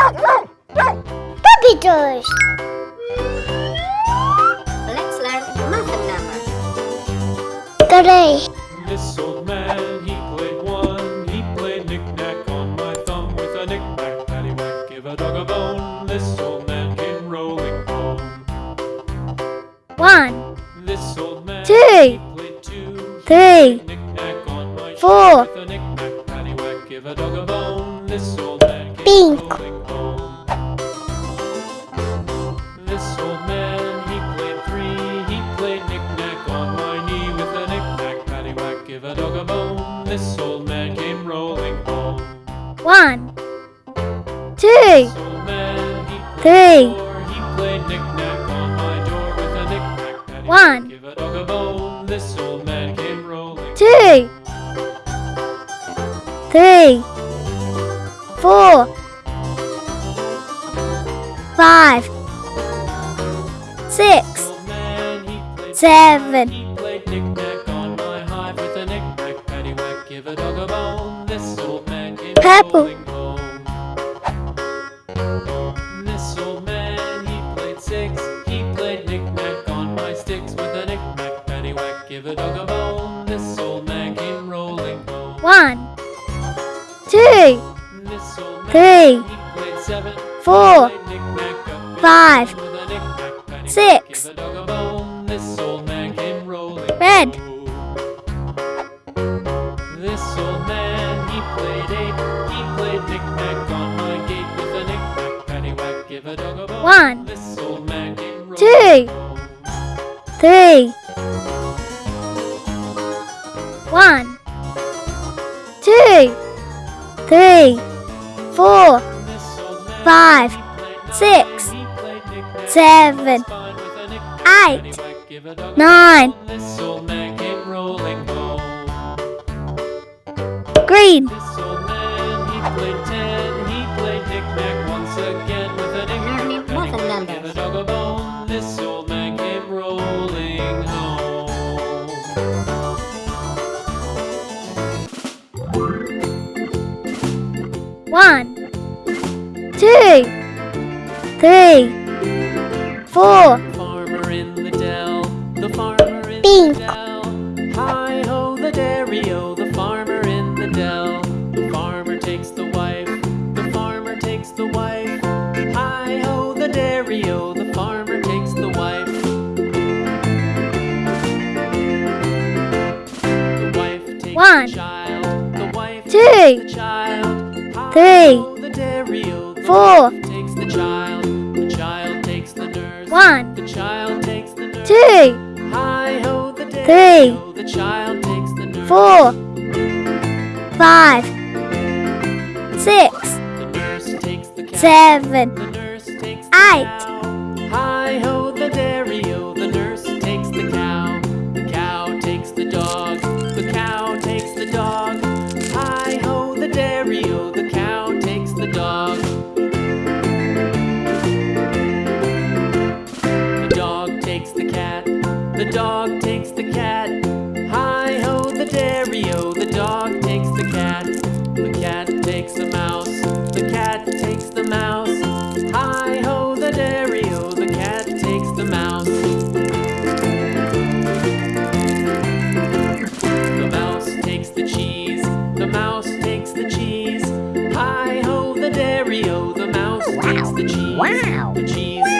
Puppy toys. Let's learn math numbers. Three. This old man, he played one. He played knick-knack on my thumb with a knick-knack, paddywhack, give a dog a bone. This old man came rolling home. One, This old man, Two. he two. three, Knick-knack on my Four. shoe a bone. This old man came rolling home. one, two, man, Three. four. He played knick-knack on my door with a knick-knack, paddywhack, One. give a dog a bone. This old man came rolling. two, three, four, five, six, Old man, he played seven, Purple. This old man, he played six. He played knick-knack on my sticks with a knick-knack, paddywhack, give a dog a bone. This old man came rolling home. one, two, This old man, Three. he played seven. Four. He played knick-knack up in Five. with a knick-knack, paddywhack, Six. give One. This old man came rolling Two. three, one, two, three, four, This old man, Five. he played nine. Six. He played knick-knack seven, on spine with a knick-knack, eight, paddywhack, give a dog a nine, bone. This old man came rolling home. green, This old man came rolling home. one, two, three, four, Farmer in the dell, the farmer in the dell. Takes the nurse. One. The child takes the nurse. two, Three. The child takes the nurse. four, five, six, seven, Eight. Cat. Hi ho, the dairy-o, The dog takes the cat. The cat takes the mouse. The cat takes the mouse. Hi ho, the dairy-o, The cat takes the mouse. The mouse takes the cheese. The mouse takes the cheese. Hi ho, the dairy-o, The mouse takes the cheese. Wow. The cheese